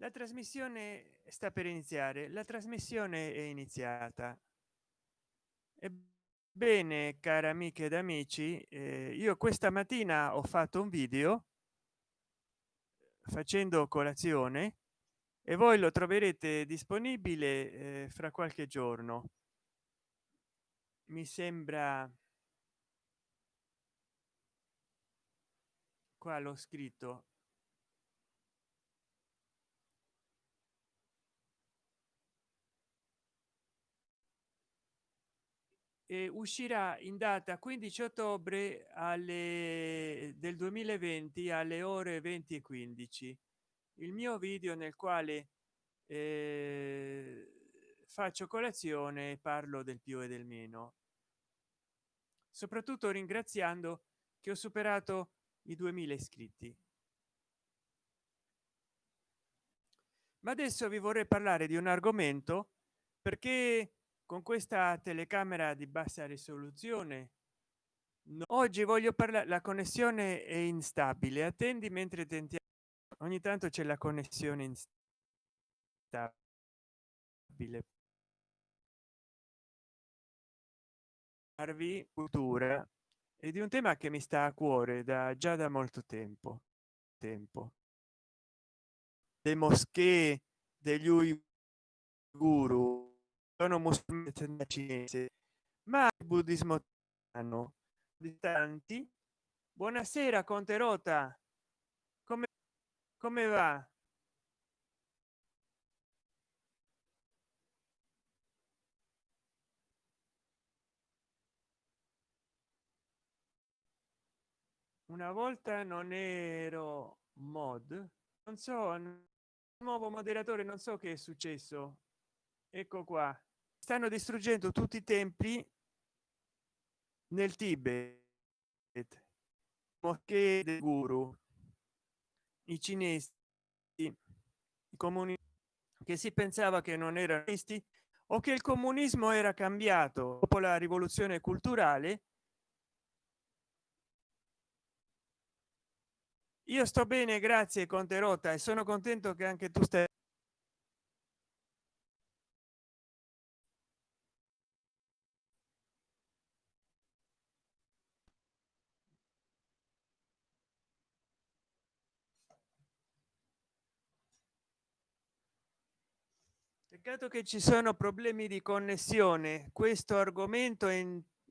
la trasmissione sta per iniziare la trasmissione è iniziata. Ebbene cari amiche ed amici eh, io questa mattina ho fatto un video facendo colazione e voi lo troverete disponibile eh, fra qualche giorno. Mi sembra qua l'ho scritto e uscirà in data 15 ottobre alle del 2020 alle ore 20 e 15 il mio video nel quale eh, faccio colazione e parlo del più e del meno. Soprattutto ringraziando che ho superato i 2000 iscritti. Ma adesso vi vorrei parlare di un argomento perché con questa telecamera di bassa risoluzione no. oggi voglio parlare la connessione è instabile attendi mentre tentiamo ogni tanto c'è la connessione instabile cultura e di un tema che mi sta a cuore da già da molto tempo tempo le moschee degli uiguru sono musulmani cinese ma il buddismo hanno distanti buonasera conte rota. Come come va? Una volta non ero mod non so nuovo moderatore non so che è successo. Ecco qua stanno distruggendo tutti i templi nel tibet. Moschee del guru i cinesi i comuni che si pensava che non erano questi o che il comunismo era cambiato dopo la rivoluzione culturale. Io sto bene grazie conte rota e sono contento che anche tu stai peccato che ci sono problemi di connessione questo argomento è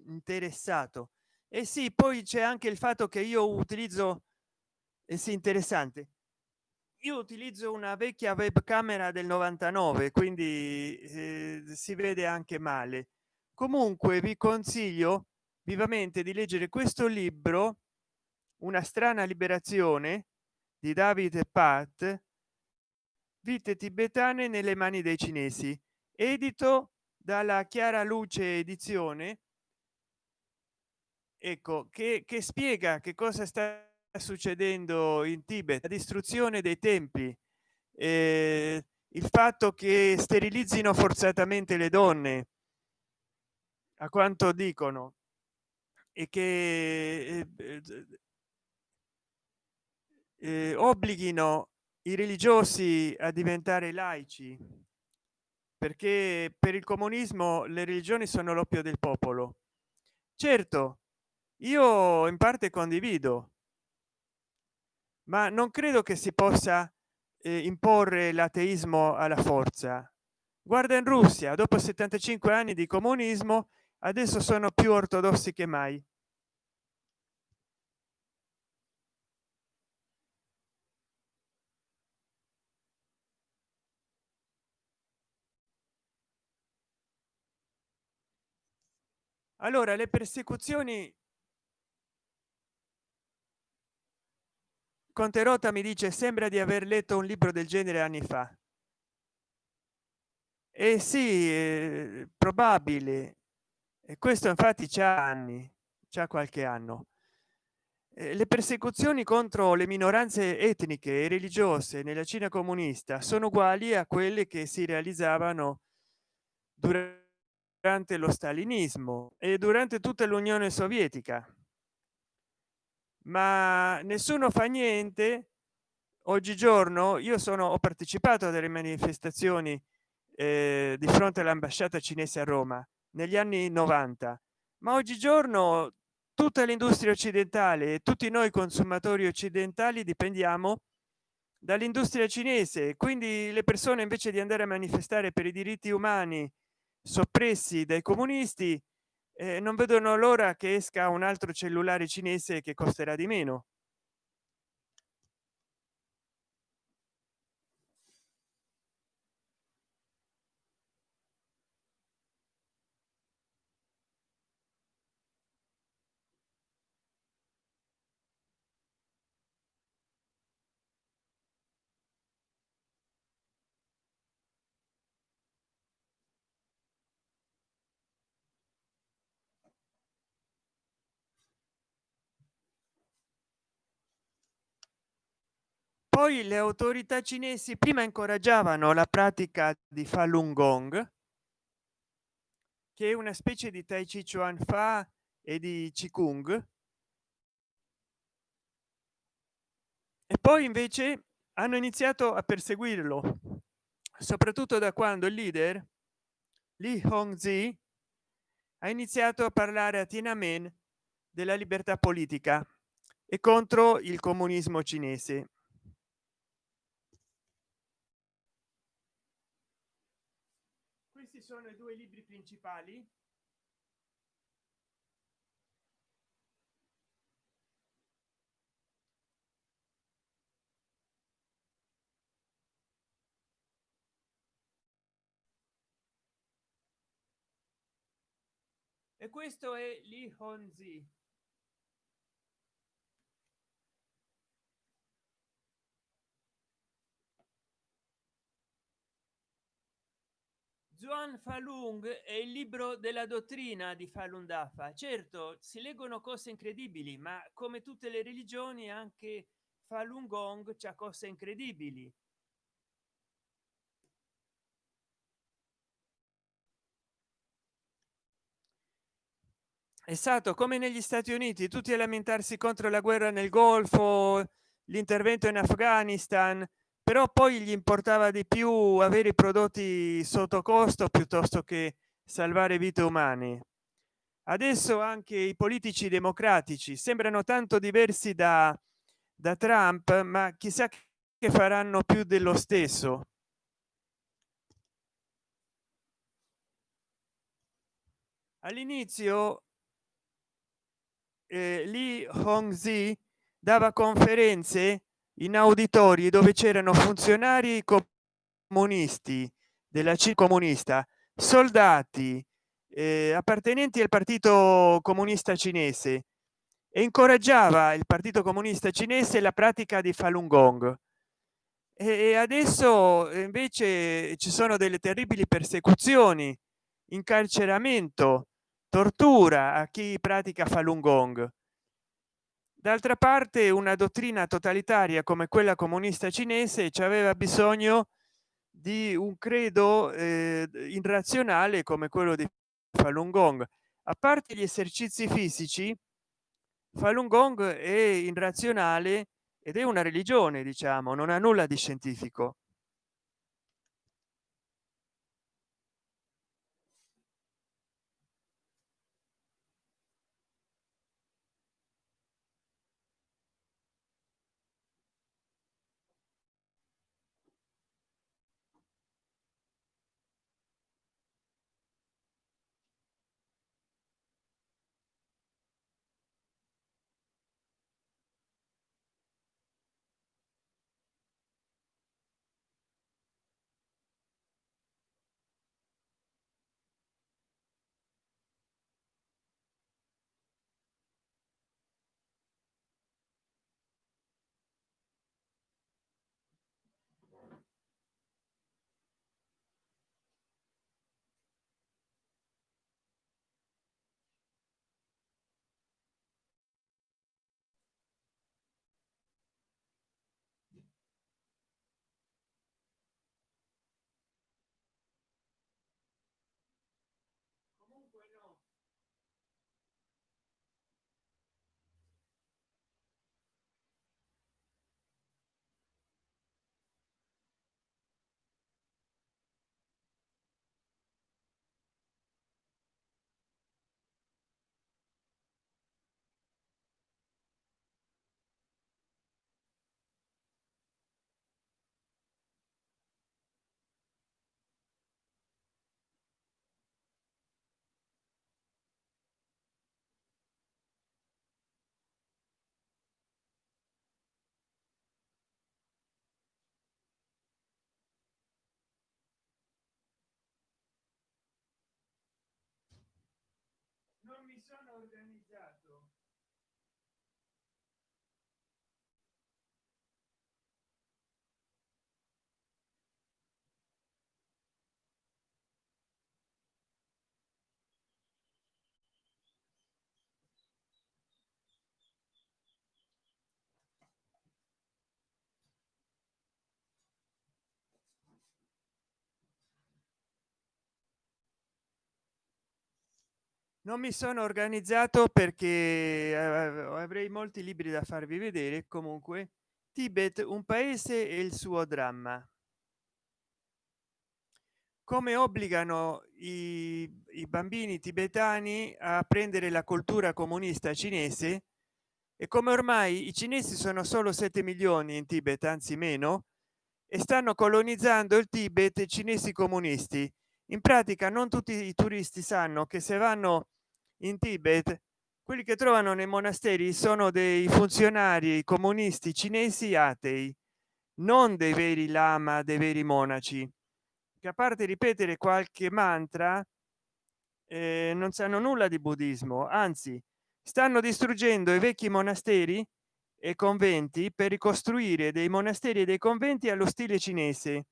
interessato. E sì poi c'è anche il fatto che io utilizzo eh sì interessante. Io utilizzo una vecchia webcamera del 99 quindi eh, si vede anche male. Comunque vi consiglio vivamente di leggere questo libro una strana liberazione di david pat vite tibetane nelle mani dei cinesi. Edito dalla chiara luce edizione. Ecco che, che spiega che cosa sta succedendo in tibet. La distruzione dei templi eh, il fatto che sterilizzino forzatamente le donne a quanto dicono e che eh, eh, obblighino i religiosi a diventare laici perché per il comunismo le religioni sono l'oppio del popolo. Certo io in parte condivido ma non credo che si possa eh, imporre l'ateismo alla forza. Guarda in russia dopo 75 anni di comunismo adesso sono più ortodossi che mai allora le persecuzioni conterota mi dice sembra di aver letto un libro del genere anni fa. E eh sì eh, probabile. E questo infatti c'ha anni c'è qualche anno. Eh, le persecuzioni contro le minoranze etniche e religiose nella cina comunista sono uguali a quelle che si realizzavano durante lo stalinismo e durante tutta l'unione sovietica. Ma nessuno fa niente. Oggigiorno io sono ho partecipato a delle manifestazioni eh, di fronte all'ambasciata cinese a roma negli anni 90 ma oggigiorno tutta l'industria occidentale e tutti noi consumatori occidentali dipendiamo dall'industria cinese. Quindi le persone invece di andare a manifestare per i diritti umani soppressi dai comunisti eh, non vedono l'ora che esca un altro cellulare cinese che costerà di meno poi le autorità cinesi prima incoraggiavano la pratica di falun gong che è una specie di tai chi chuan fa e di qigong e poi invece hanno iniziato a perseguirlo soprattutto da quando il leader li hongzi ha iniziato a parlare a tiananmen della libertà politica e contro il comunismo cinese questi sono i due libri principali. E questo è li honzi Zuan Falun è il libro della dottrina di Falun Dafa. Certo, si leggono cose incredibili, ma come tutte le religioni anche Falun Gong c'ha cose incredibili. È stato come negli Stati Uniti, tutti a lamentarsi contro la guerra nel Golfo, l'intervento in Afghanistan, però poi gli importava di più avere i prodotti sotto costo piuttosto che salvare vite umane. Adesso anche i politici democratici sembrano tanto diversi da da trump ma chissà che faranno più dello stesso. All'inizio eh, li hongzi dava conferenze in auditori dove c'erano funzionari comunisti della c comunista soldati eh, appartenenti al partito comunista cinese e incoraggiava il partito comunista cinese la pratica di falun gong. E adesso invece ci sono delle terribili persecuzioni incarceramento tortura a chi pratica falun gong d'altra parte una dottrina totalitaria come quella comunista cinese ci aveva bisogno di un credo eh, irrazionale come quello di falun gong. A parte gli esercizi fisici falun gong è irrazionale ed è una religione diciamo non ha nulla di scientifico mi sono organizzato. Non mi sono organizzato perché eh, avrei molti libri da farvi vedere. Comunque tibet un paese e il suo dramma. Come obbligano i, i, bambini tibetani a prendere la cultura comunista cinese? E come ormai i cinesi sono solo 7 milioni in tibet anzi meno e stanno colonizzando il tibet cinesi comunisti. In pratica non tutti i turisti sanno che se vanno in tibet quelli che trovano nei monasteri sono dei funzionari comunisti cinesi atei non dei veri lama dei veri monaci che a parte ripetere qualche mantra eh, non sanno nulla di buddismo anzi stanno distruggendo i vecchi monasteri e conventi per ricostruire dei monasteri e dei conventi allo stile cinese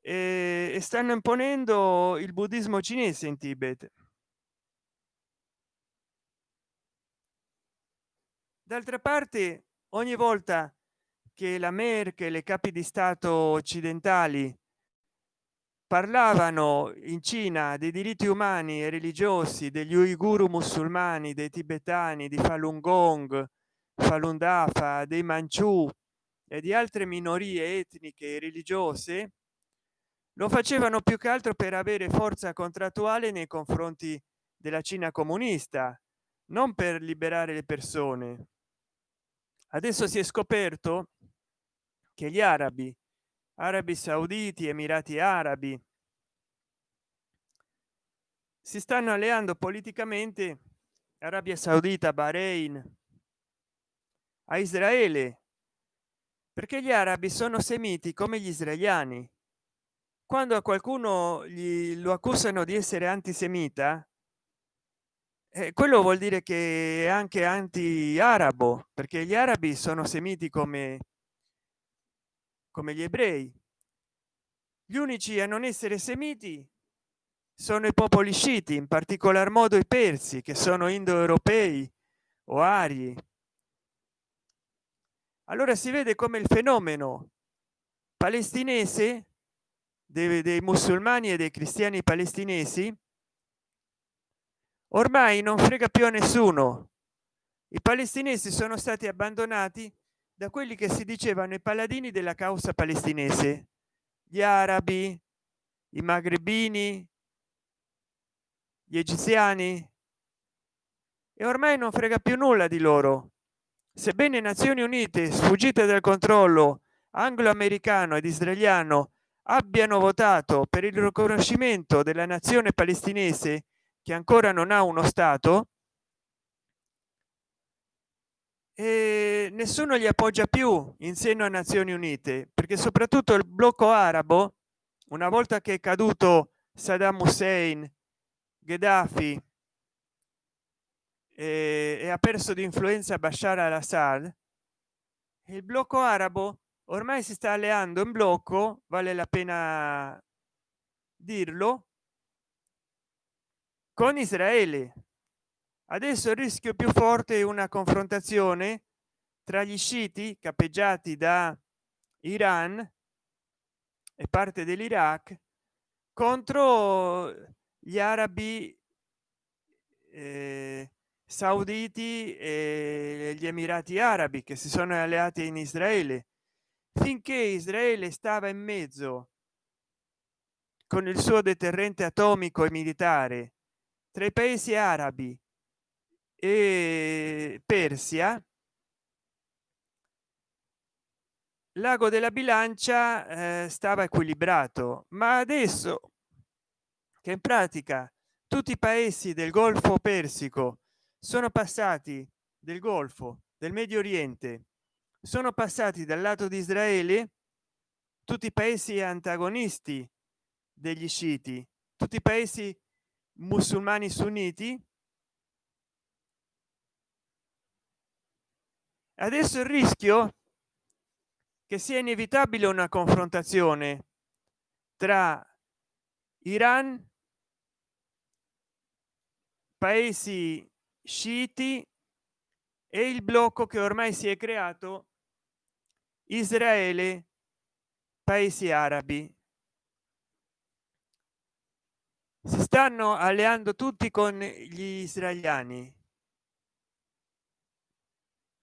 e stanno imponendo il buddismo cinese in tibet d'altra parte ogni volta che la merkel e capi di stato occidentali parlavano in cina dei diritti umani e religiosi degli uiguru musulmani dei tibetani di falun gong falun dafa dei manciù e di altre minorie etniche e religiose lo facevano più che altro per avere forza contrattuale nei confronti della cina comunista non per liberare le persone adesso si è scoperto che gli arabi arabi sauditi emirati arabi si stanno alleando politicamente arabia saudita bahrain a israele perché gli arabi sono semiti come gli israeliani. Quando a qualcuno gli lo accusano di essere antisemita eh, quello vuol dire che è anche anti arabo perché gli arabi sono semiti come come gli ebrei. Gli unici a non essere semiti sono i popoli sciiti in particolar modo i persi che sono indoeuropei o arii allora si vede come il fenomeno palestinese dei, dei musulmani e dei cristiani palestinesi ormai non frega più a nessuno. I palestinesi sono stati abbandonati da quelli che si dicevano i paladini della causa palestinese. Gli arabi i magrebini gli egiziani. E ormai non frega più nulla di loro. Sebbene nazioni unite sfuggite dal controllo anglo-americano ed israeliano abbiano votato per il riconoscimento della nazione palestinese che ancora non ha uno stato e nessuno li appoggia più in seno a nazioni unite perché soprattutto il blocco arabo una volta che è caduto saddam hussein gheddafi e, e ha perso di influenza bashar al-assad il blocco arabo ormai si sta alleando in blocco vale la pena dirlo con israele. Adesso il rischio più forte è una confrontazione tra gli sciiti capeggiati da iran e parte dell'iraq contro gli arabi eh, sauditi e gli emirati arabi che si sono alleati in israele. Finché israele stava in mezzo con il suo deterrente atomico e militare tra i paesi arabi e persia. L'ago della bilancia eh, stava equilibrato ma adesso che in pratica tutti i paesi del golfo persico sono passati del golfo del medio oriente sono passati dal lato di israele tutti i paesi antagonisti degli sciiti tutti i paesi musulmani sunniti. Adesso il rischio che sia inevitabile una confrontazione tra iran paesi sciiti e il blocco che ormai si è creato israele paesi arabi. Si stanno alleando tutti con gli israeliani?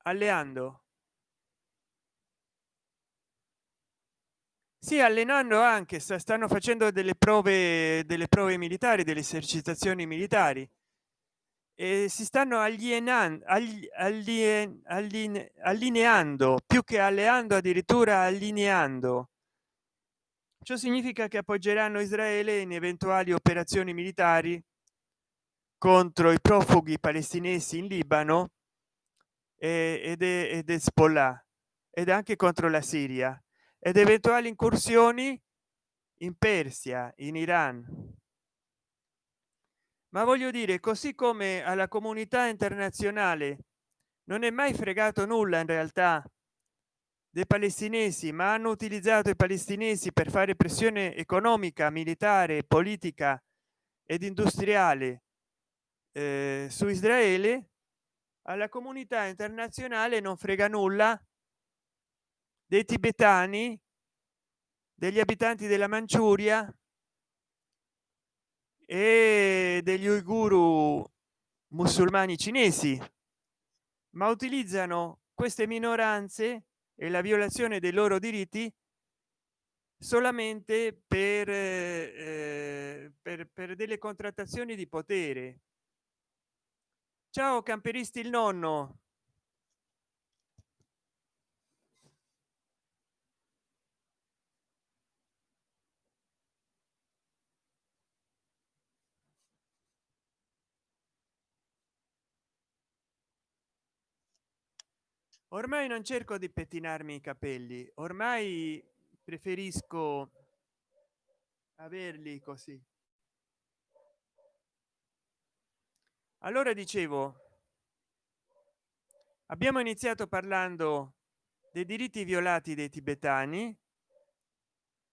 Alleando? Si allenando anche stanno facendo delle prove delle prove militari delle esercitazioni militari. E si stanno alienando alien, alline, allineando più che alleando addirittura allineando ciò significa che appoggeranno israele in eventuali operazioni militari contro i profughi palestinesi in libano ed, ed hezbollah ed anche contro la siria ed eventuali incursioni in persia in iran. Ma voglio dire così come alla comunità internazionale non è mai fregato nulla in realtà dei palestinesi ma hanno utilizzato i palestinesi per fare pressione economica militare politica ed industriale eh, su israele. Alla comunità internazionale non frega nulla dei tibetani degli abitanti della manciuria e degli uiguru musulmani cinesi ma utilizzano queste minoranze e la violazione dei loro diritti solamente per, eh, per, per delle contrattazioni di potere. Ciao camperisti il nonno ormai non cerco di pettinarmi i capelli ormai preferisco averli così. Allora dicevo abbiamo iniziato parlando dei diritti violati dei tibetani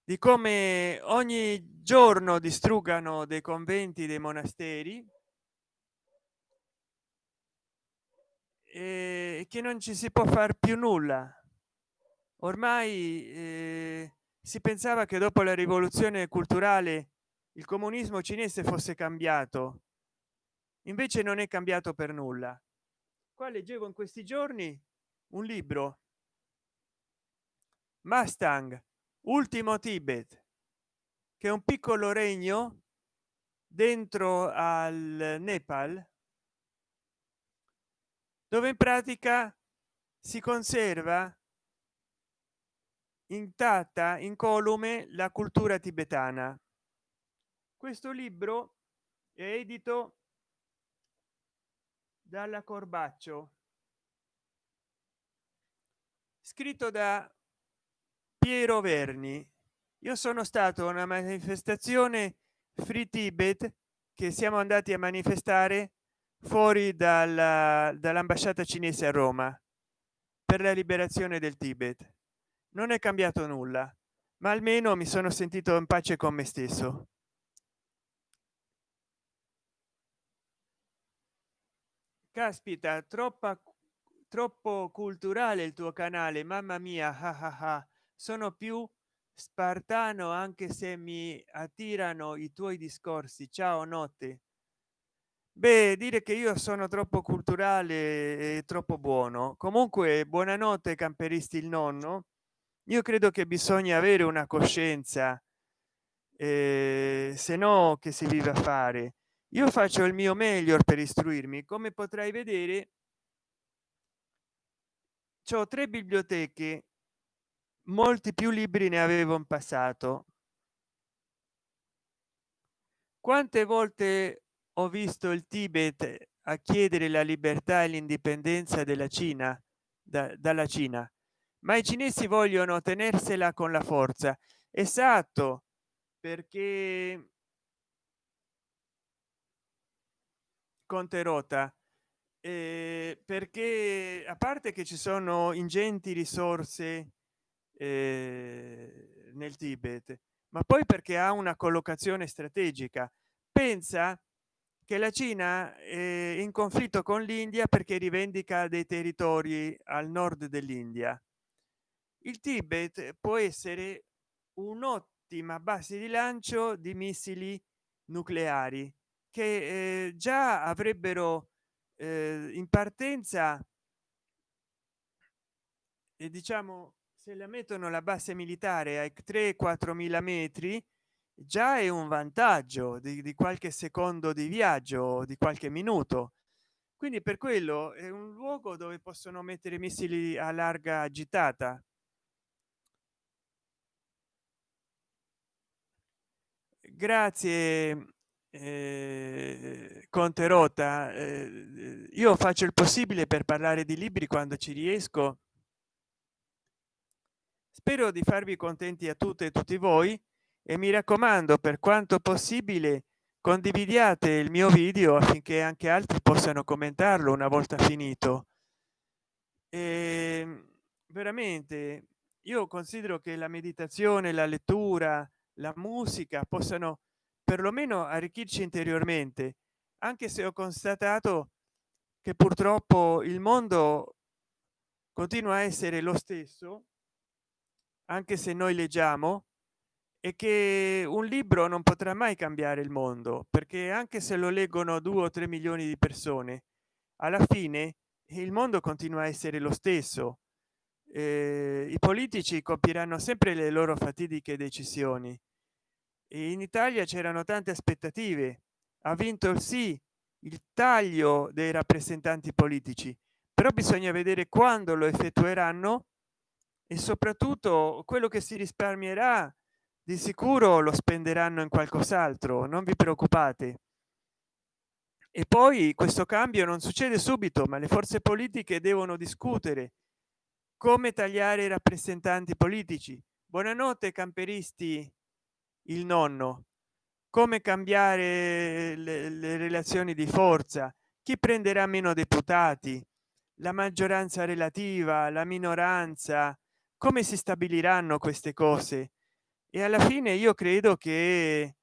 di come ogni giorno distruggano dei conventi dei monasteri e che non ci si può fare più nulla. Ormai eh, si pensava che dopo la rivoluzione culturale il comunismo cinese fosse cambiato. Invece non è cambiato per nulla. Qua leggevo in questi giorni un libro. Mustang ultimo tibet che è un piccolo regno dentro al nepal dove in pratica si conserva intatta incolume la cultura tibetana. Questo libro è edito dalla corbaccio scritto da piero verni. Io sono stato a una manifestazione free tibet che siamo andati a manifestare fuori dall'ambasciata cinese a roma per la liberazione del tibet. Non è cambiato nulla ma almeno mi sono sentito in pace con me stesso. Caspita troppa troppo culturale il tuo canale mamma mia ah ah ah. sono più spartano anche se mi attirano i tuoi discorsi. Ciao notte beh dire che io sono troppo culturale e troppo buono. Comunque buonanotte camperisti il nonno. Io credo che bisogna avere una coscienza eh, se no che si vive a fare? Io faccio il mio meglio per istruirmi. Come potrai vedere ho tre biblioteche molti più libri ne avevo in passato. Quante volte ho visto il tibet a chiedere la libertà e l'indipendenza della cina da, dalla cina. Ma i cinesi vogliono tenersela con la forza. Esatto perché conte rota eh, perché a parte che ci sono ingenti risorse eh, nel tibet ma poi perché ha una collocazione strategica. Pensa che la cina è in conflitto con l'india perché rivendica dei territori al nord dell'india. Il tibet può essere un'ottima base di lancio di missili nucleari che eh, già avrebbero eh, in partenza e diciamo se la mettono la base militare ai 3 4 mila metri già è un vantaggio di, di qualche secondo di viaggio di qualche minuto. Quindi per quello è un luogo dove possono mettere missili a larga agitata. Grazie eh, conte rota eh, io faccio il possibile per parlare di libri quando ci riesco. Spero di farvi contenti a tutte e tutti voi e mi raccomando per quanto possibile condividiate il mio video affinché anche altri possano commentarlo una volta finito. E veramente io considero che la meditazione la lettura la musica possano perlomeno arricchirci interiormente anche se ho constatato che purtroppo il mondo continua a essere lo stesso anche se noi leggiamo e che un libro non potrà mai cambiare il mondo perché anche se lo leggono due o tre milioni di persone alla fine il mondo continua a essere lo stesso. Eh, i politici compieranno sempre le loro fatidiche decisioni. E in italia c'erano tante aspettative. Ha vinto il sì il taglio dei rappresentanti politici però bisogna vedere quando lo effettueranno e soprattutto quello che si risparmierà di sicuro lo spenderanno in qualcos'altro non vi preoccupate. E poi questo cambio non succede subito ma le forze politiche devono discutere. Come tagliare i rappresentanti politici? Buonanotte camperisti il nonno. Come cambiare le, le relazioni di forza? Chi prenderà meno deputati? La maggioranza relativa la minoranza? Come si stabiliranno queste cose e alla fine io credo che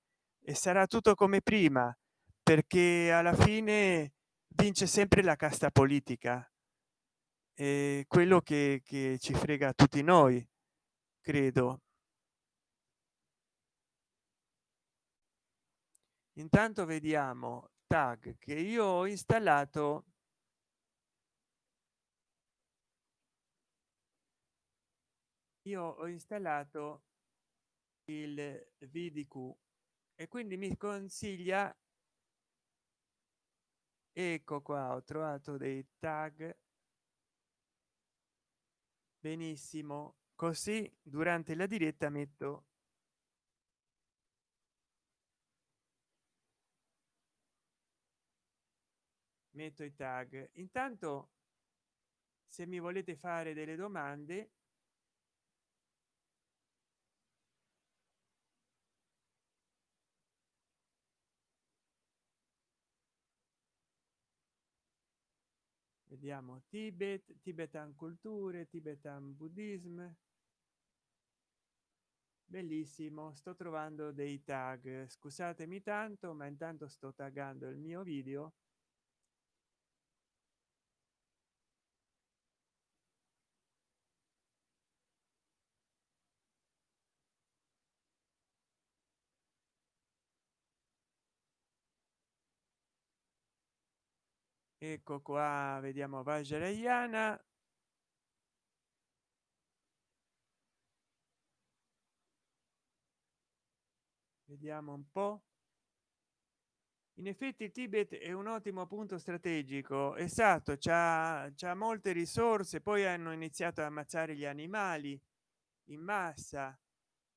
sarà tutto come prima perché alla fine vince sempre la casta politica. E quello che, che ci frega a tutti noi credo. Intanto vediamo tag che io ho installato io ho installato il vdq e quindi mi consiglia ecco qua ho trovato dei tag. Benissimo. Così durante la diretta metto metto i tag. Intanto se mi volete fare delle domande vediamo tibet tibetan culture tibetan buddhismo bellissimo sto trovando dei tag. Scusatemi tanto ma intanto sto taggando il mio video ecco qua vediamo vajrayana. Vediamo un po. In effetti il tibet è un ottimo punto strategico. Esatto c'ha molte risorse poi hanno iniziato a ammazzare gli animali in massa.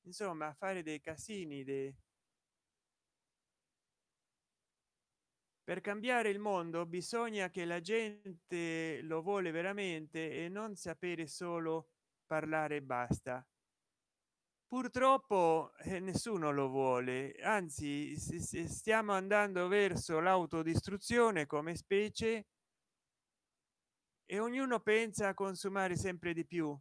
Insomma a fare dei casini dei per cambiare il mondo bisogna che la gente lo vuole veramente e non sapere solo parlare e basta. Purtroppo eh, nessuno lo vuole anzi stiamo andando verso l'autodistruzione come specie e ognuno pensa a consumare sempre di più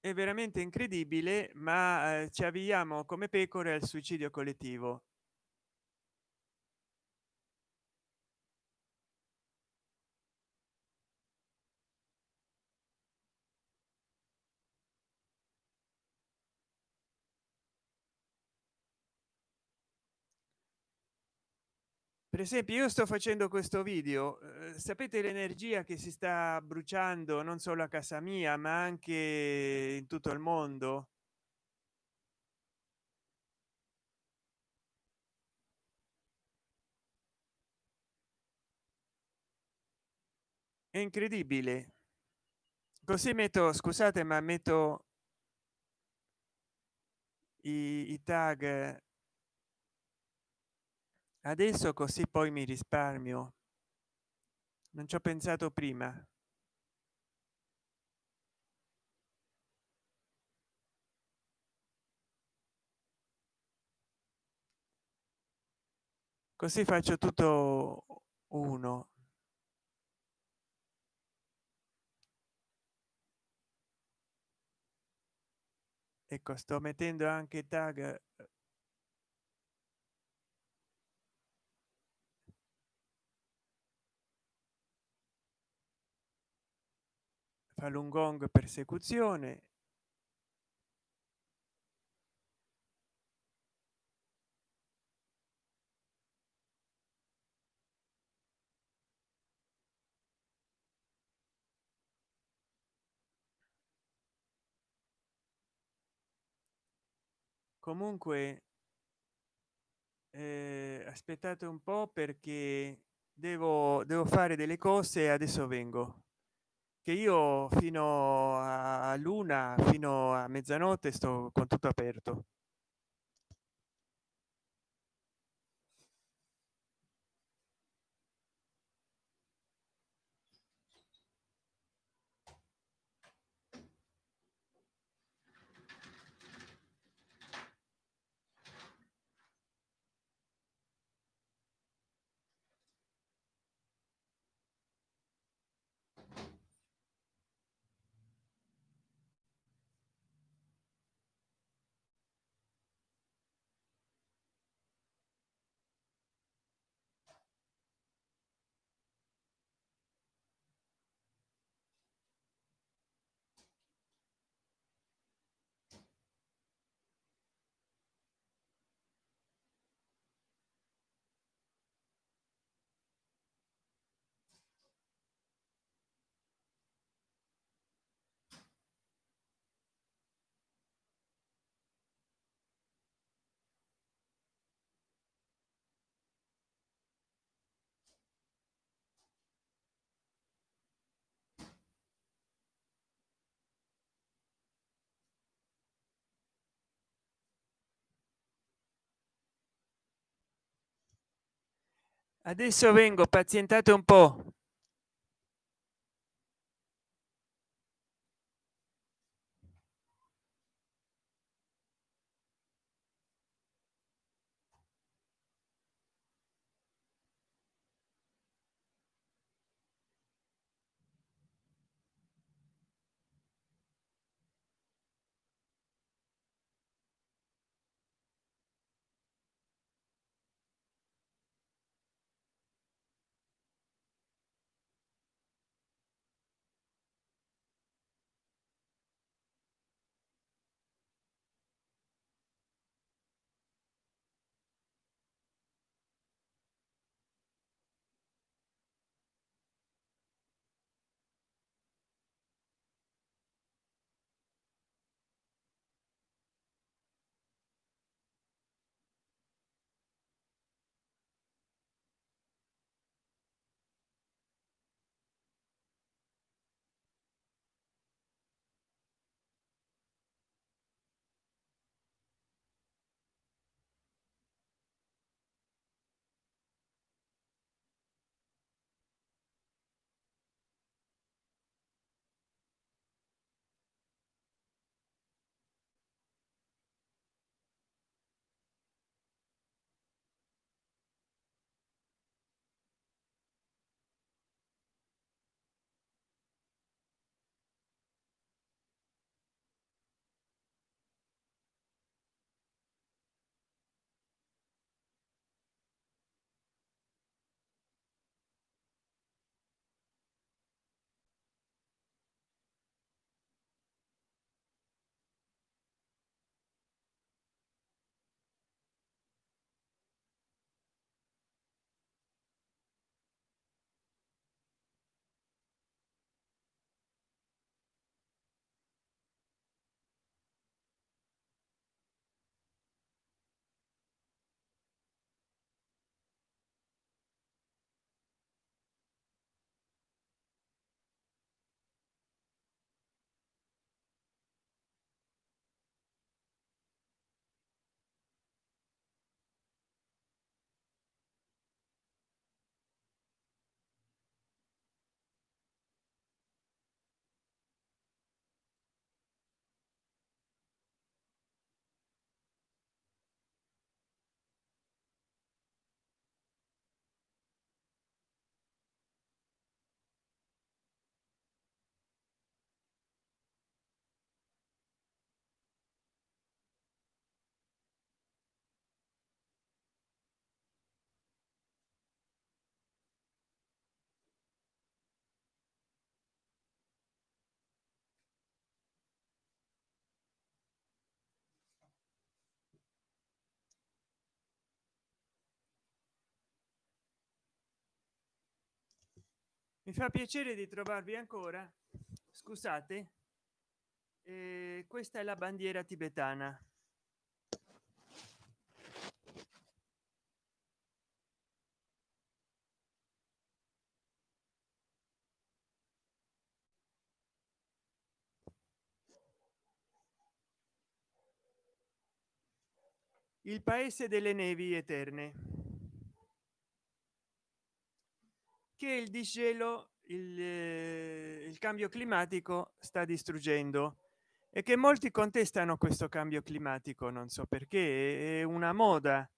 è veramente incredibile ma eh, ci avviamo come pecore al suicidio collettivo per esempio io sto facendo questo video eh, sapete l'energia che si sta bruciando non solo a casa mia ma anche in tutto il mondo? È incredibile. Così metto scusate ma metto i, i tag adesso così poi mi risparmio. Non ci ho pensato prima. Così faccio tutto uno. Ecco sto mettendo anche tag falun gong persecuzione. Comunque eh, aspettate un po perché devo devo fare delle cose e adesso vengo che io fino a luna fino a mezzanotte sto con tutto aperto adesso vengo pazientate un po mi fa piacere di trovarvi ancora. Scusate. Eh, questa è la bandiera tibetana. Il paese delle nevi eterne che il disgelo il, eh, il cambio climatico sta distruggendo e che molti contestano questo cambio climatico non so perché è una moda.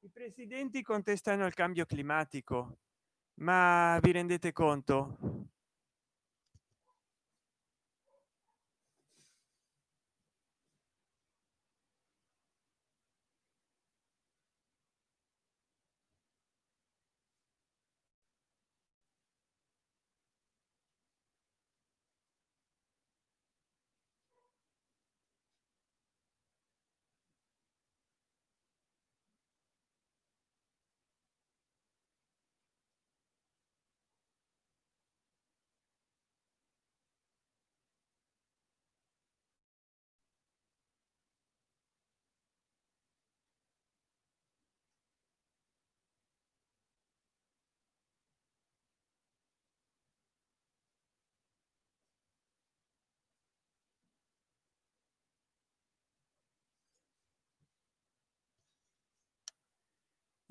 I presidenti contestano il cambio climatico ma vi rendete conto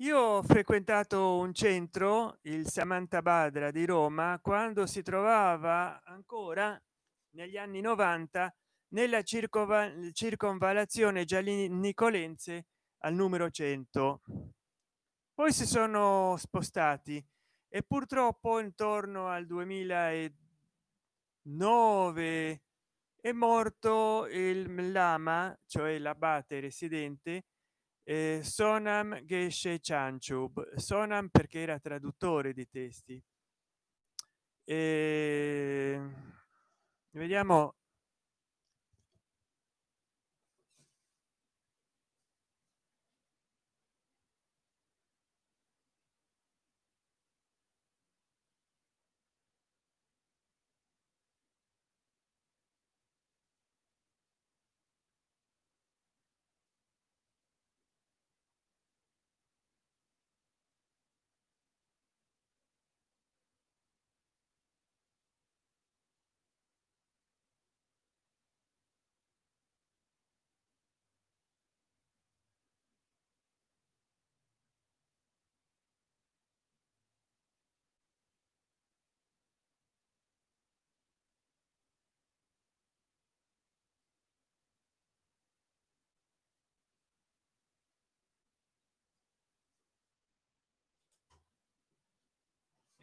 io ho frequentato un centro il samantha badra di roma quando si trovava ancora negli anni 90 nella circonvalazione giallinicolense al numero 100 poi si sono spostati e purtroppo intorno al 2009 è morto il lama cioè l'abate residente eh, sonam geshe chanchub sonam perché era traduttore di testi. E vediamo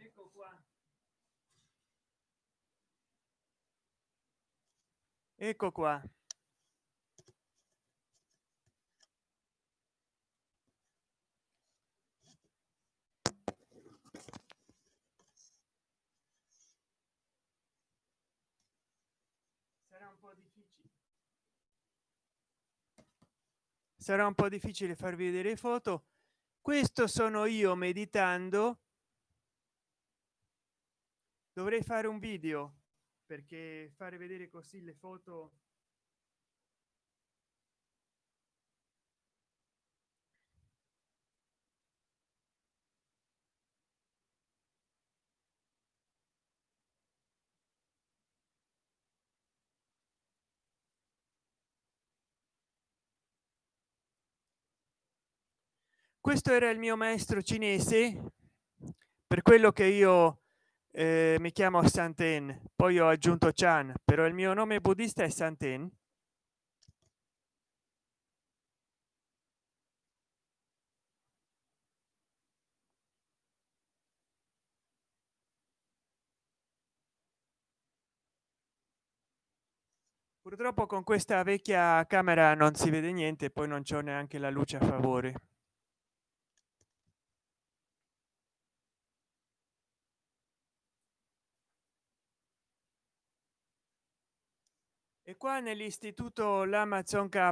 ecco qua. Ecco qua. Sarà un po difficile. Sarà un po difficile farvi vedere foto. Questo sono io meditando dovrei fare un video perché fare vedere così le foto questo era il mio maestro cinese per quello che io eh, mi chiamo santen poi ho aggiunto chan però il mio nome buddista è santen. Purtroppo con questa vecchia camera non si vede niente poi non c'è neanche la luce a favore e qua nell'istituto l'amazon k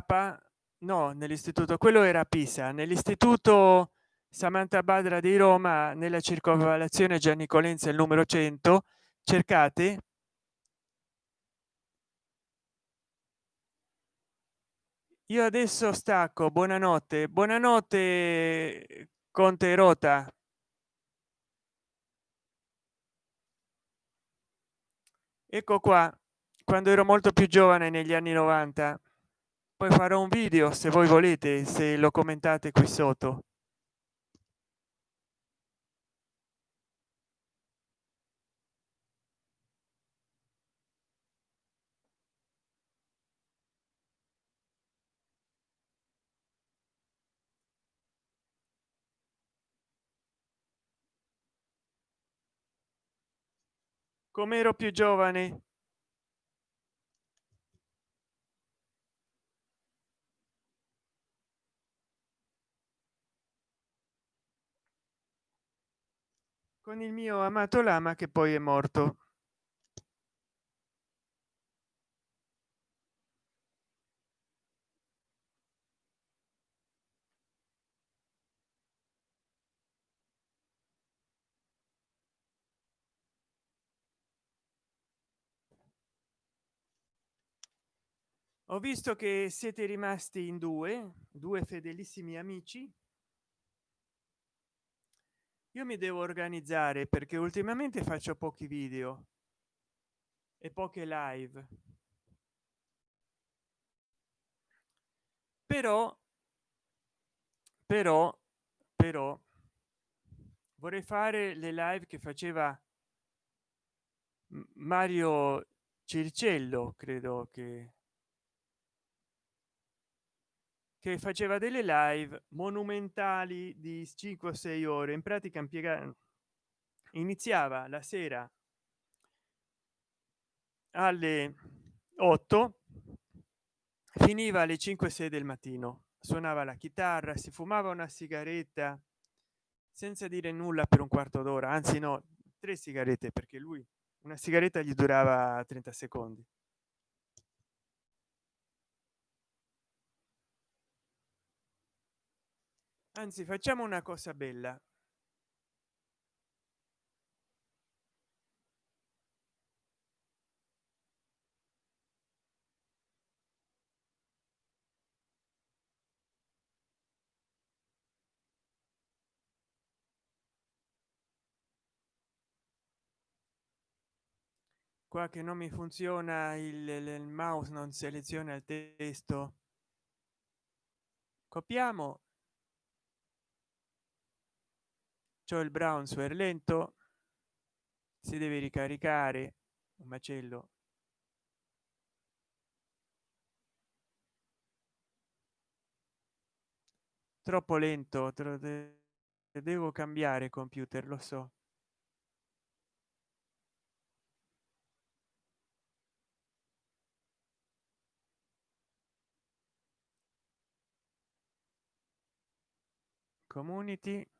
no nell'istituto quello era pisa nell'istituto samantha badra di roma nella circonvallazione gianicolenza il numero 100 cercate. Io adesso stacco buonanotte. Buonanotte conte rota. Ecco qua quando ero molto più giovane negli anni 90 poi farò un video se voi volete se lo commentate qui sotto. Come ero più giovane con il mio amato lama che poi è morto. Ho visto che siete rimasti in due due fedelissimi amici io mi devo organizzare perché ultimamente faccio pochi video e poche live. Però però però vorrei fare le live che faceva mario circello credo che che faceva delle live monumentali di 5 o 6 ore. In pratica impiega iniziava la sera alle 8 finiva alle 5 6 del mattino. Suonava la chitarra si fumava una sigaretta senza dire nulla per un quarto d'ora anzi no tre sigarette perché lui una sigaretta gli durava 30 secondi anzi facciamo una cosa bella. Qua che non mi funziona il, il mouse non seleziona il testo. Copiamo c'è il brownsware lento si deve ricaricare un macello. Troppo lento devo cambiare computer lo so. Community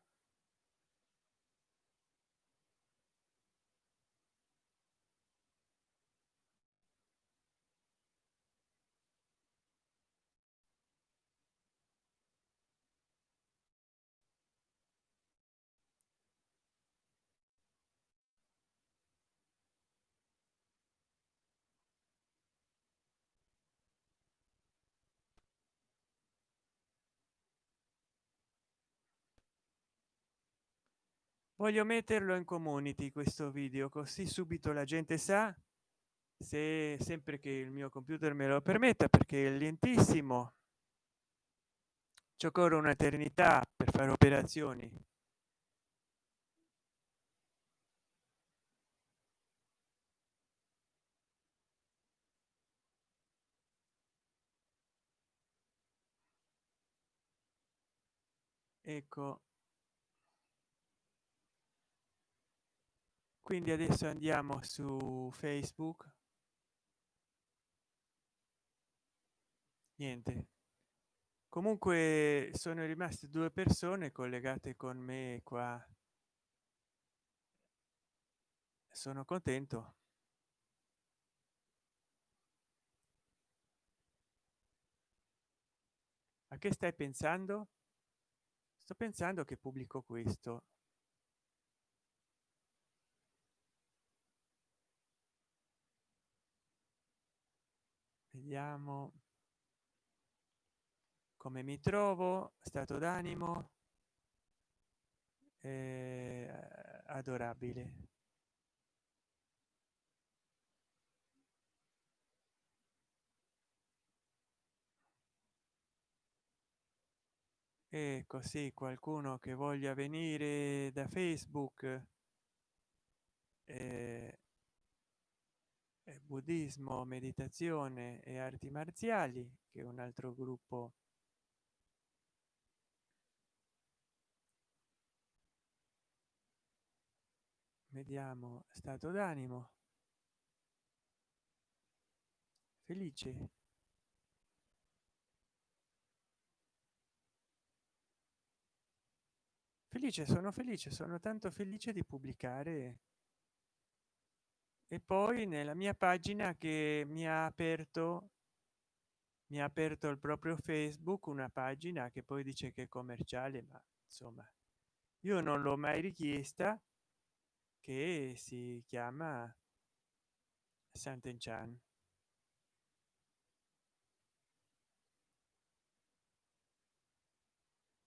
voglio metterlo in community questo video così subito la gente sa se sempre che il mio computer me lo permetta perché è lentissimo. Ci occorre un'eternità per fare operazioni. Ecco quindi adesso andiamo su facebook. Niente. Comunque sono rimaste due persone collegate con me qua. Sono contento. A che stai pensando? Sto pensando che pubblico questo vediamo come mi trovo stato d'animo eh, adorabile. E così qualcuno che voglia venire da facebook eh, buddismo meditazione e arti marziali che è un altro gruppo. Vediamo stato d'animo. Felice. Felice sono felice sono tanto felice di pubblicare e poi nella mia pagina che mi ha aperto mi ha aperto il proprio facebook una pagina che poi dice che è commerciale ma insomma io non l'ho mai richiesta che si chiama Sant'Enchan.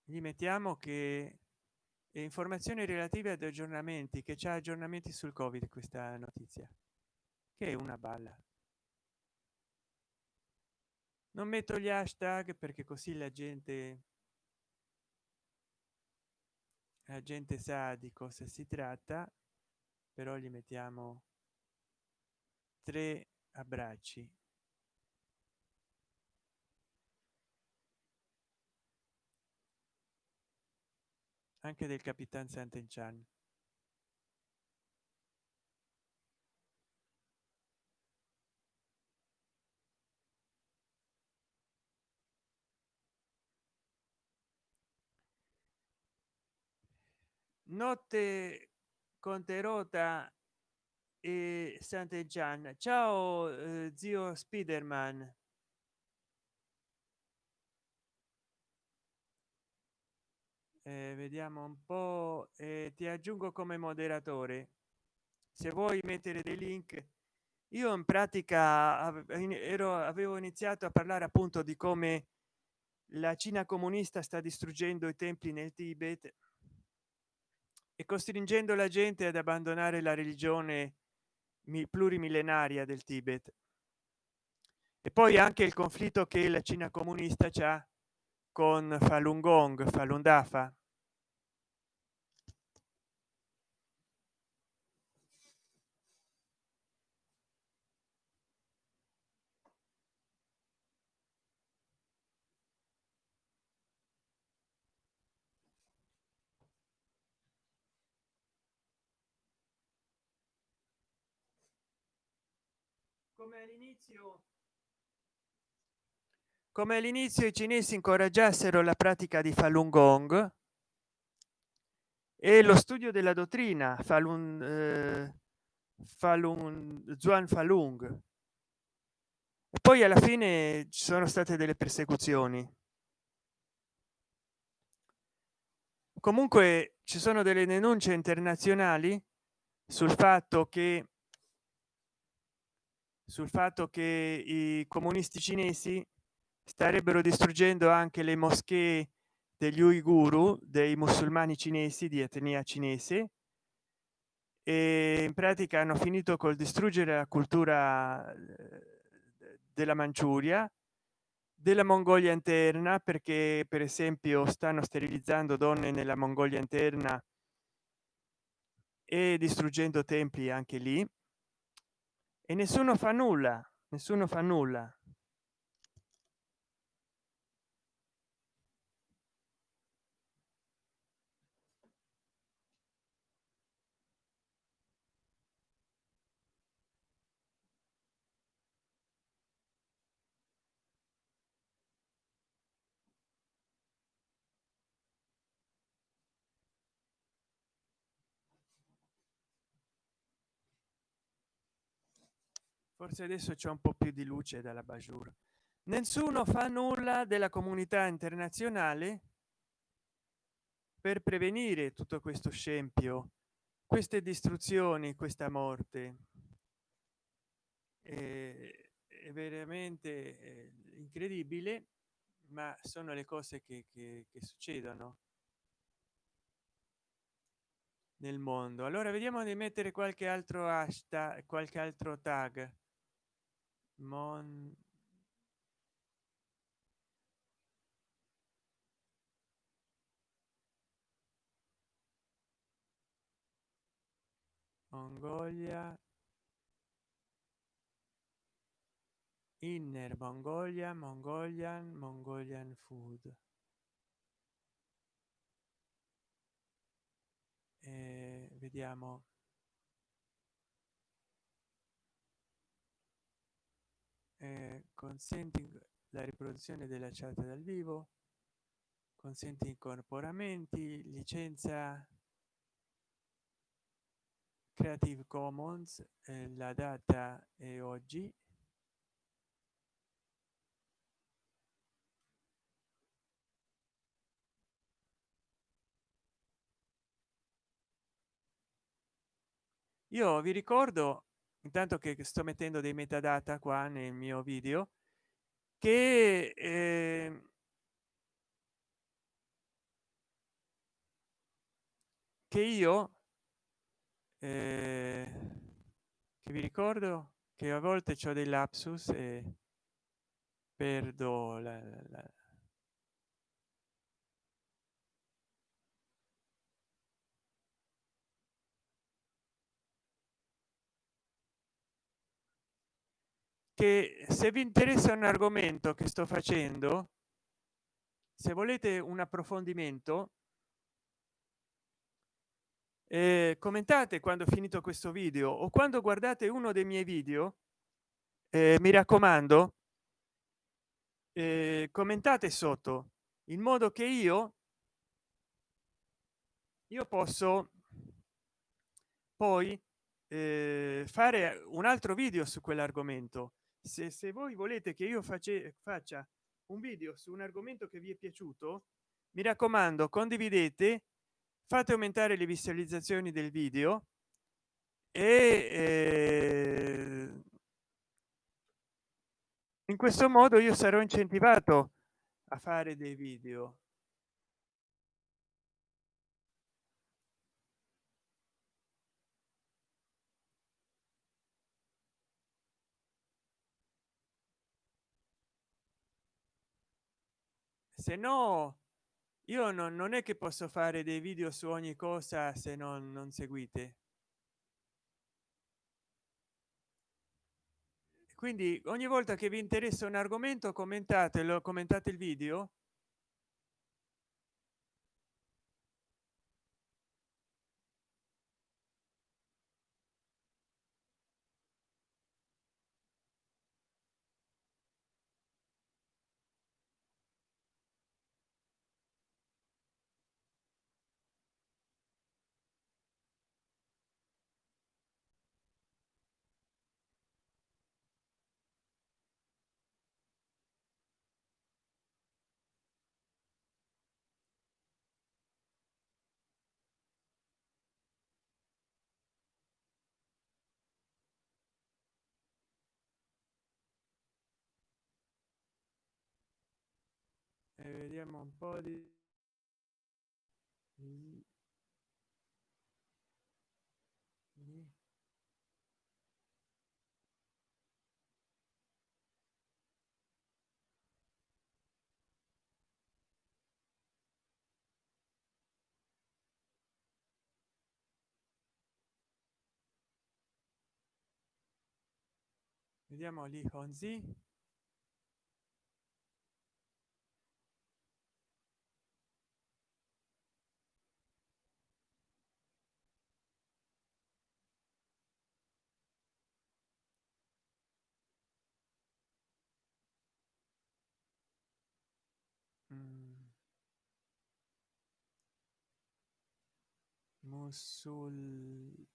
Gli mettiamo che informazioni relative ad aggiornamenti che c'è aggiornamenti sul covid questa notizia? Che è una balla. Non metto gli hashtag perché così la gente la gente sa di cosa si tratta però gli mettiamo tre abbracci anche del capitan Sant'Enchan. Notte Conterota e Sant'Enchan. Ciao eh, zio Spiderman. Eh, vediamo un po eh, ti aggiungo come moderatore se vuoi mettere dei link io in pratica ero avevo iniziato a parlare appunto di come la cina comunista sta distruggendo i templi nel tibet e costringendo la gente ad abbandonare la religione plurimillenaria del tibet. E poi anche il conflitto che la cina comunista c'ha con falun gong falun dafa. Come all'inizio come all'inizio i cinesi incoraggiassero la pratica di falun gong e lo studio della dottrina falun eh, falun zuan falung e poi alla fine ci sono state delle persecuzioni. Comunque ci sono delle denunce internazionali sul fatto che sul fatto che i comunisti cinesi starebbero distruggendo anche le moschee degli uiguru dei musulmani cinesi di etnia cinese e in pratica hanno finito col distruggere la cultura eh, della manciuria della mongolia interna perché per esempio stanno sterilizzando donne nella mongolia interna e distruggendo templi anche lì. E nessuno fa nulla nessuno fa nulla forse adesso c'è un po più di luce dalla bajur. Nessuno fa nulla della comunità internazionale per prevenire tutto questo scempio queste distruzioni questa morte. È, è veramente eh, incredibile ma sono le cose che, che, che succedono nel mondo. Allora vediamo di mettere qualche altro hashtag qualche altro tag Mon... mongolia inner mongolia mongolian mongolian food. E vediamo eh, consenti la riproduzione della chat dal vivo consente incorporamenti licenza creative commons eh, la data è oggi. Io vi ricordo intanto che sto mettendo dei metadata qua nel mio video che eh, che io eh, che vi ricordo che a volte c'ho dei lapsus e perdo la, la, la che se vi interessa un argomento che sto facendo se volete un approfondimento eh, commentate quando finito questo video o quando guardate uno dei miei video eh, mi raccomando eh, commentate sotto in modo che io io posso poi eh, fare un altro video su quell'argomento se, se voi volete che io face, faccia un video su un argomento che vi è piaciuto mi raccomando condividete fate aumentare le visualizzazioni del video e eh, in questo modo io sarò incentivato a fare dei video se no io non, non è che posso fare dei video su ogni cosa se non, non seguite. Quindi ogni volta che vi interessa un argomento commentatelo commentate il video vediamo un po di vediamo lì Honzi musulmani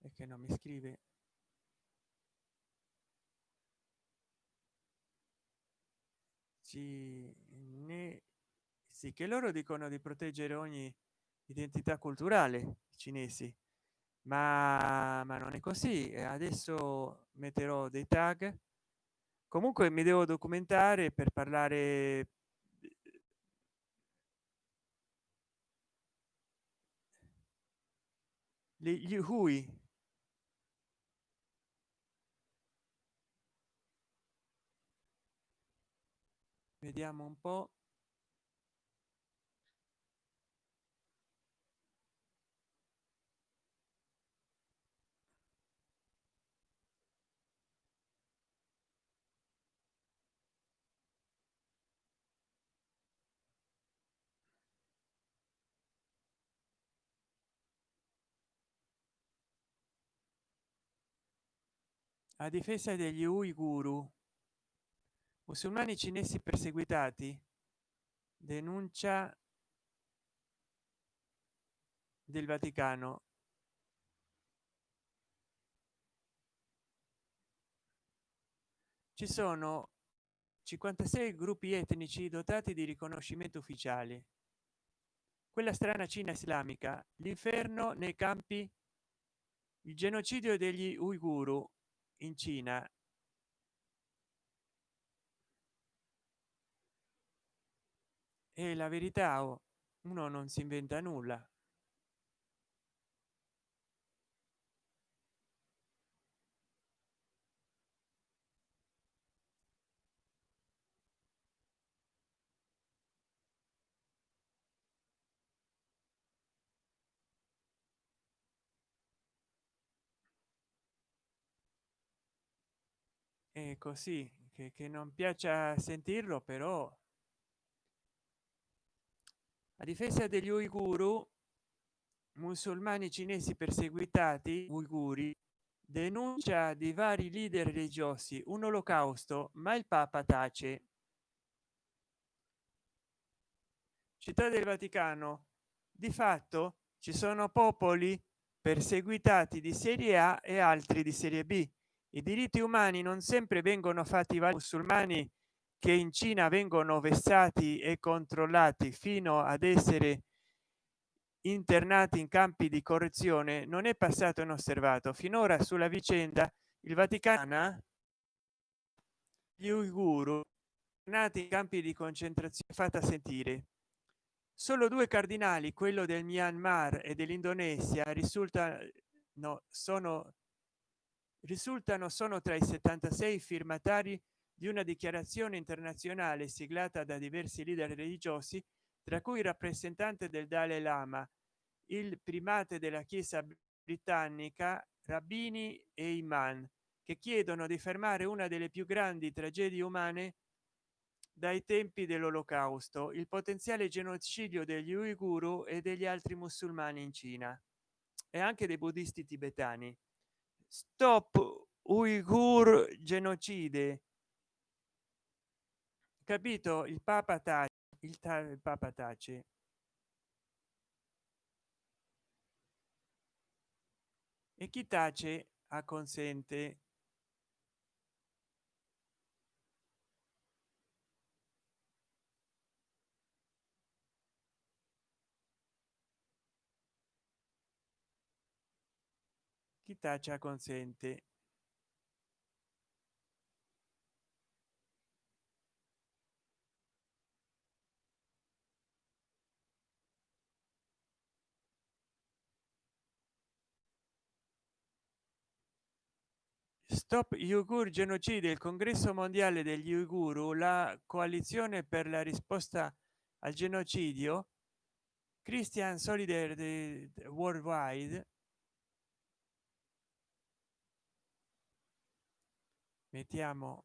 e che non mi scrive. Cinesi che loro dicono di proteggere ogni identità culturale cinesi ma, ma non è così. Adesso metterò dei tag. Comunque mi devo documentare per parlare gli hui. Vediamo un po a difesa degli uiguru musulmani cinesi perseguitati denuncia del vaticano. Ci sono 56 gruppi etnici dotati di riconoscimento ufficiale quella strana cina islamica l'inferno nei campi il genocidio degli uiguru in cina. E la verità o uno non si inventa nulla è così che, che non piaccia sentirlo però a difesa degli uiguru musulmani cinesi perseguitati uiguri denuncia di vari leader religiosi un olocausto ma il papa tace. Città del vaticano. Di fatto ci sono popoli perseguitati di serie a e altri di serie b i diritti umani non sempre vengono fatti valere musulmani che in cina vengono vessati e controllati fino ad essere internati in campi di correzione non è passato inosservato. Finora sulla vicenda il vaticano gli uiguru nati in campi di concentrazione fatta sentire. Solo due cardinali quello del myanmar e dell'indonesia risulta no sono risultano sono tra i 76 firmatari di una dichiarazione internazionale siglata da diversi leader religiosi tra cui il rappresentante del dalai lama il primate della chiesa britannica rabbini e imam che chiedono di fermare una delle più grandi tragedie umane dai tempi dell'olocausto il potenziale genocidio degli uiguru e degli altri musulmani in cina e anche dei buddisti tibetani stop uigur genocide. Capito? Il papa tace il, il papa tace. E chi tace? Acconsente chi taccia consente. Stop uigur genocide il congresso mondiale degli uiguru la coalizione per la risposta al genocidio christian solidarity worldwide mettiamo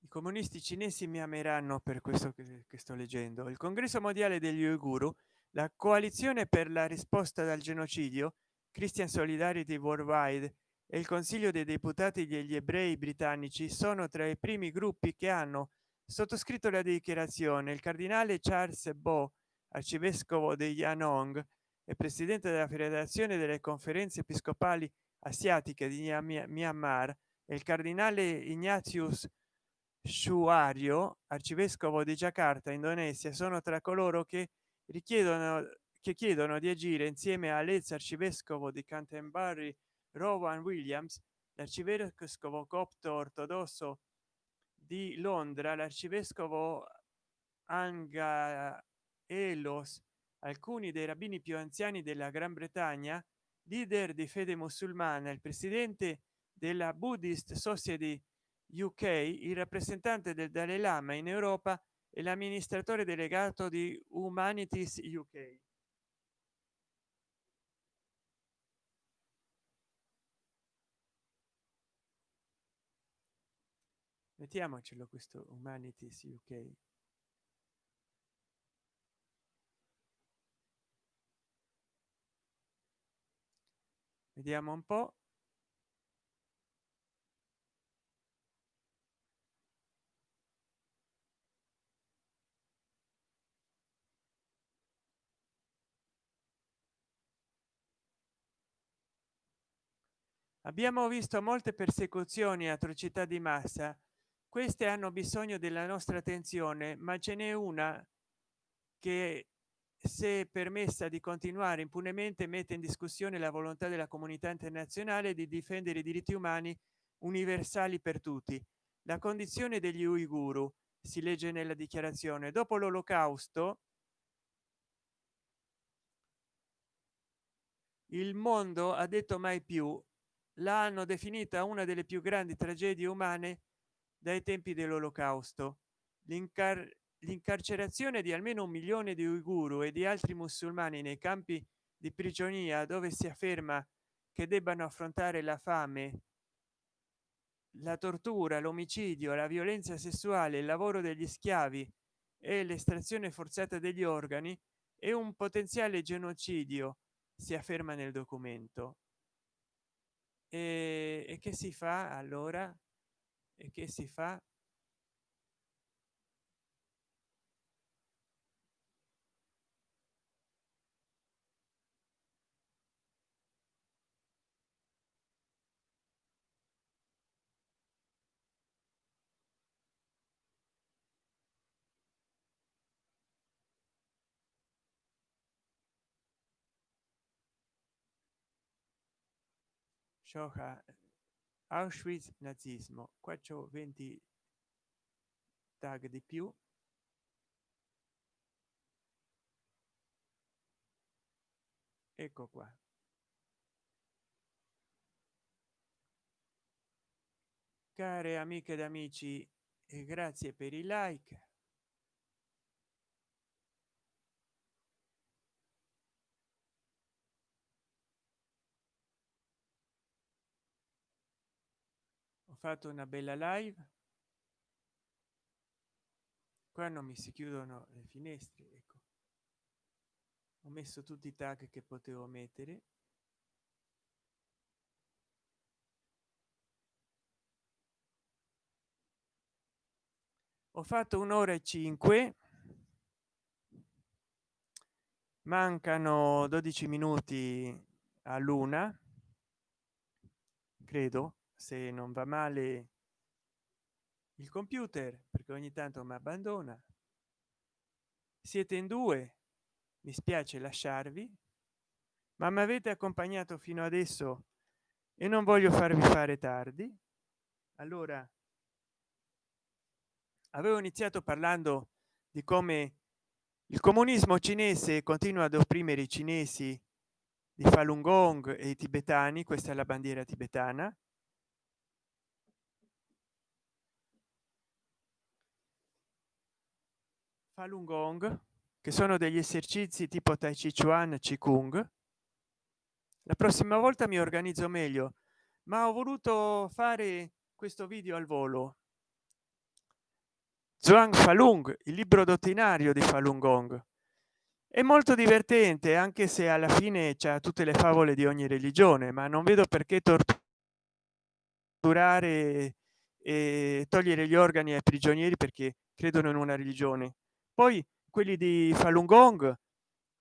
i comunisti cinesi mi ameranno per questo che, che sto leggendo. Il congresso mondiale degli uiguru la coalizione per la risposta dal genocidio christian solidarity worldwide e il consiglio dei deputati degli ebrei britannici sono tra i primi gruppi che hanno sottoscritto la dichiarazione. Il cardinale charles bo arcivescovo di yanong e presidente della federazione delle conferenze episcopali asiatiche di myanmar e il cardinale ignatius shuario arcivescovo di jakarta indonesia sono tra coloro che richiedono che chiedono di agire insieme all'ex arcivescovo di canterbury rowan williams l'arcivescovo copto ortodosso di londra l'arcivescovo anga elos alcuni dei rabbini più anziani della gran bretagna leader di fede musulmana il presidente della buddhist society uk il rappresentante del dalai lama in europa e l'amministratore delegato di humanities uk mettiamocelo questo humanities uk vediamo un po. Abbiamo visto molte persecuzioni atrocità di massa. Queste hanno bisogno della nostra attenzione ma ce n'è una che se permessa di continuare impunemente mette in discussione la volontà della comunità internazionale di difendere i diritti umani universali per tutti. La condizione degli uiguru si legge nella dichiarazione dopo l'olocausto il mondo ha detto mai più. L'hanno definita una delle più grandi tragedie umane dai tempi dell'olocausto l'incarcerazione di almeno un milione di uiguru e di altri musulmani nei campi di prigionia dove si afferma che debbano affrontare la fame la tortura l'omicidio la violenza sessuale il lavoro degli schiavi e l'estrazione forzata degli organi è un potenziale genocidio si afferma nel documento. E, e che si fa allora? E che si fa Shoha Auschwitz nazismo. Qua c'ho 20 tag di più. Ecco qua. Care amiche ed amici e grazie per i like fatto una bella live. Qua non mi si chiudono le finestre ecco. Ho messo tutti i tag che potevo mettere. Ho fatto un'ora e cinque. Mancano 12 minuti a luna credo se non va male il computer perché ogni tanto mi abbandona. Siete in due mi spiace lasciarvi ma mi avete accompagnato fino adesso e non voglio farvi fare tardi. Allora avevo iniziato parlando di come il comunismo cinese continua ad opprimere i cinesi di falun gong e i tibetani questa è la bandiera tibetana falun gong che sono degli esercizi tipo tai chi chuan chi kung. La prossima volta mi organizzo meglio ma ho voluto fare questo video al volo. Zhuang Falun, il libro dottrinario di Falun Gong. È molto divertente, anche se alla fine c'è tutte le favole di ogni religione, ma non vedo perché torturare e togliere gli organi ai prigionieri perché credono in una religione poi quelli di falun gong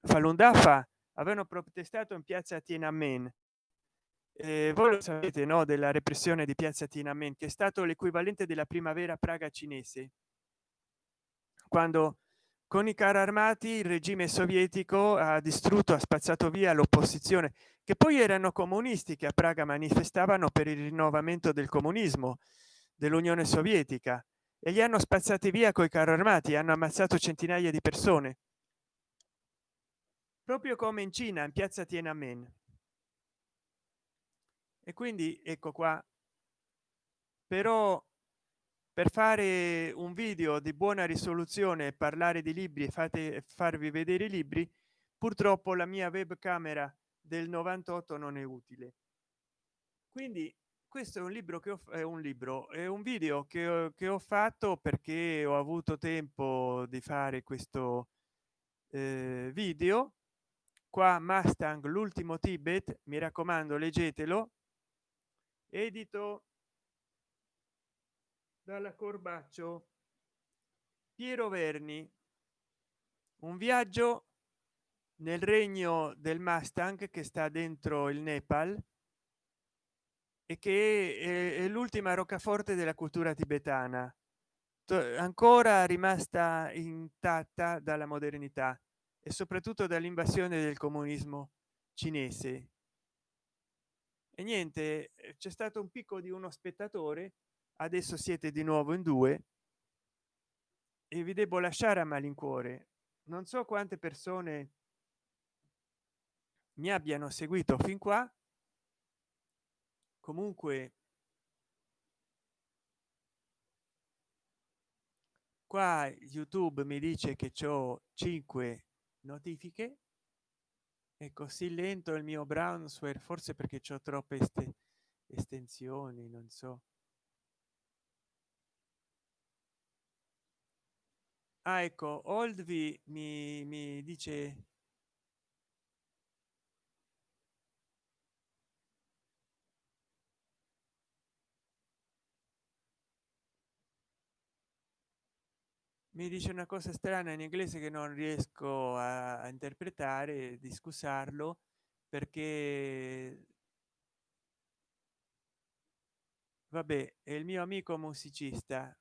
falun dafa avevano protestato in piazza Tiananmen. Eh, voi lo sapete no della repressione di piazza Tiananmen che è stato l'equivalente della primavera praga cinese. Quando con i carri armati il regime sovietico ha distrutto ha spazzato via l'opposizione che poi erano comunisti che a praga manifestavano per il rinnovamento del comunismo dell'unione sovietica e li hanno spazzati via coi carri armati hanno ammazzato centinaia di persone. Proprio come in cina in piazza tiananmen. E quindi ecco qua. Però per fare un video di buona risoluzione parlare di libri e fate farvi vedere i libri purtroppo la mia webcamera del 98 non è utile. Quindi questo è un libro che ho è un libro è un video che ho, che ho fatto perché ho avuto tempo di fare questo eh, video qua mustang l'ultimo tibet mi raccomando leggetelo. Edito dalla corbaccio. Piero verni. Un viaggio nel regno del mustang che sta dentro il nepal e che è, l'ultima roccaforte della cultura tibetana ancora rimasta intatta dalla modernità e soprattutto dall'invasione del comunismo cinese. E niente c'è stato un picco di uno spettatore adesso siete di nuovo in due e vi devo lasciare a malincuore. Non so quante persone mi abbiano seguito fin qua comunque qua youtube mi dice che ho 5 notifiche. È così lento il mio brownsware forse perché ho troppe estensioni non so. Ah, ecco oldvi mi, mi dice mi dice una cosa strana in inglese che non riesco a, interpretare di scusarlo perché vabbè è il mio amico musicista.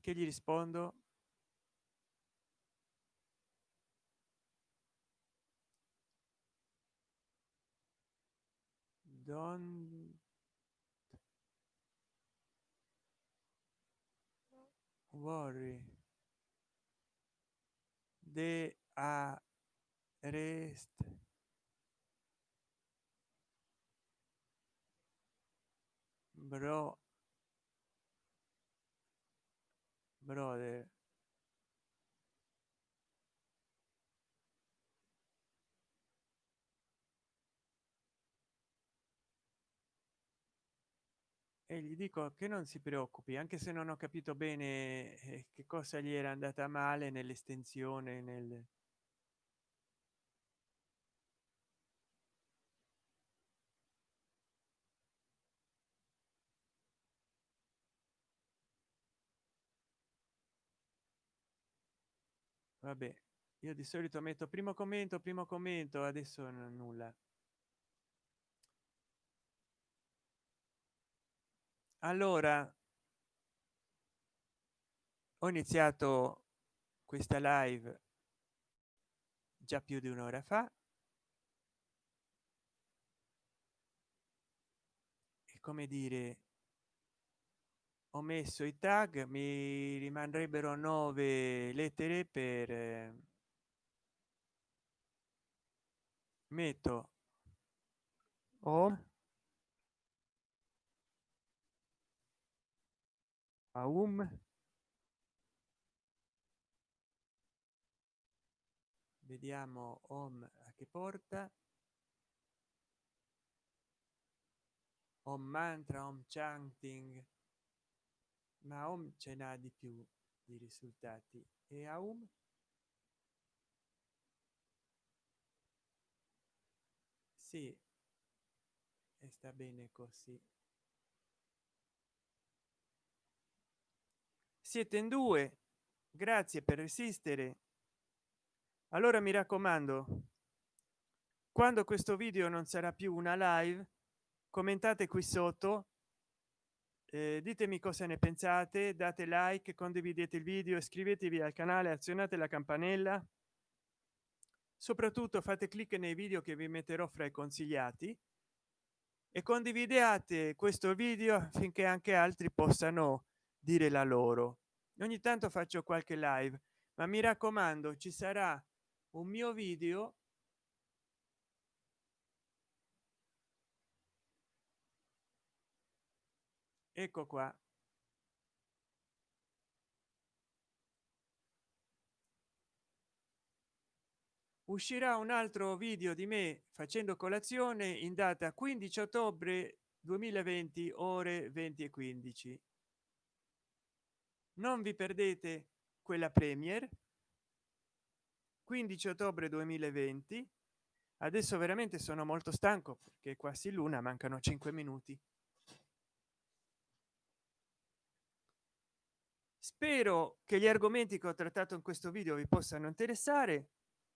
Che gli rispondo? Don't worry. The arrest bro. Brother e gli dico che non si preoccupi anche se non ho capito bene eh, che cosa gli era andata male nell'estensione nel vabbè io di solito metto primo commento primo commento adesso nulla allora ho iniziato questa live già più di un'ora fa. E come dire ho messo i tag mi rimarrebbero nove lettere per eh, metto o aum. Vediamo home a che porta. Home mantra home chanting. Ma home ce n'ha di più di risultati. E aum? Sì. E sta bene così siete in due grazie per resistere. Allora mi raccomando quando questo video non sarà più una live commentate qui sotto eh, ditemi cosa ne pensate date like condividete il video iscrivetevi al canale azionate la campanella. Soprattutto fate clic nei video che vi metterò fra i consigliati e condividete questo video affinché anche altri possano dire la loro ogni tanto faccio qualche live ma mi raccomando ci sarà un mio video ecco qua. Uscirà un altro video di me facendo colazione in data 15 ottobre 2020 ore 20 e 15 non vi perdete quella premier. 15 ottobre 2020 adesso veramente sono molto stanco perché quasi luna mancano 5 minuti. Spero che gli argomenti che ho trattato in questo video vi possano interessare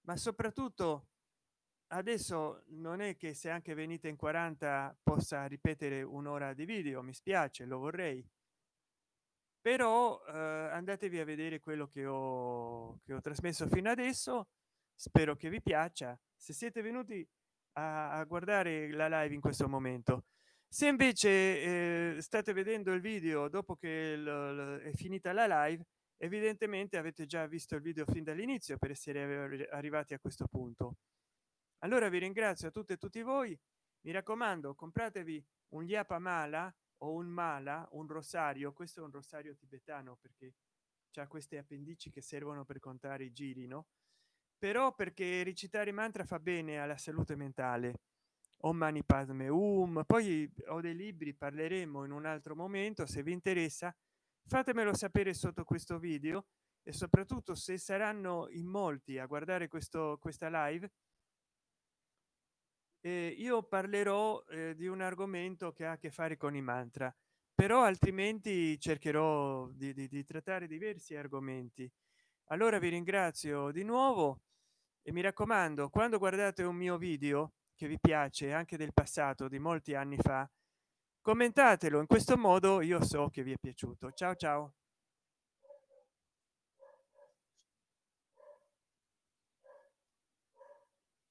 ma soprattutto adesso non è che se anche venite in 40 possa ripetere un'ora di video mi spiace lo vorrei però eh, andatevi a vedere quello che ho che ho trasmesso fino adesso. Spero che vi piaccia. Se siete venuti a, a guardare la live in questo momento. Se invece eh, state vedendo il video dopo che è finita la live evidentemente avete già visto il video fin dall'inizio per essere arrivati a questo punto. Allora vi ringrazio a tutte e tutti voi. Mi raccomando compratevi un liapa mala o un mala un rosario questo è un rosario tibetano perché c'è queste appendici che servono per contare i giri no? Però perché recitare mantra fa bene alla salute mentale. O mani padme um poi ho dei libri parleremo in un altro momento se vi interessa fatemelo sapere sotto questo video e soprattutto se saranno in molti a guardare questo questa live eh, io parlerò eh, di un argomento che ha a che fare con i mantra però altrimenti cercherò di, di, di trattare diversi argomenti. Allora vi ringrazio di nuovo e mi raccomando quando guardate un mio video che vi piace anche del passato di molti anni fa commentatelo. In questo modo io so che vi è piaciuto. Ciao ciao